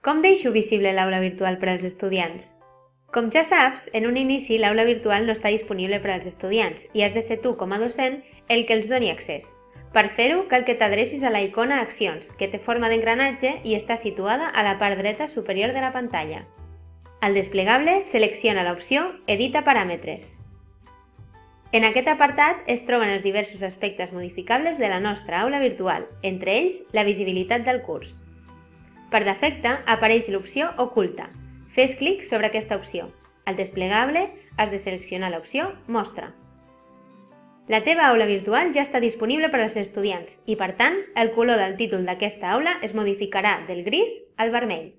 Com deixo visible l'aula virtual per als estudiants? Com ja saps, en un inici l'aula virtual no està disponible per als estudiants i has de ser tu com a docent el que els doni accés. Per fer-ho, cal que t'adrecis a la icona Accions, que té forma d'engranatge i està situada a la part dreta superior de la pantalla. Al desplegable, selecciona l'opció Edita paràmetres. En aquest apartat es troben els diversos aspectes modificables de la nostra aula virtual, entre ells la visibilitat del curs. Per defecte apareix l'opció Oculta. Fes clic sobre aquesta opció. Al desplegable has de seleccionar l'opció Mostra. La teva aula virtual ja està disponible per als estudiants i, per tant, el color del títol d'aquesta aula es modificarà del gris al vermell.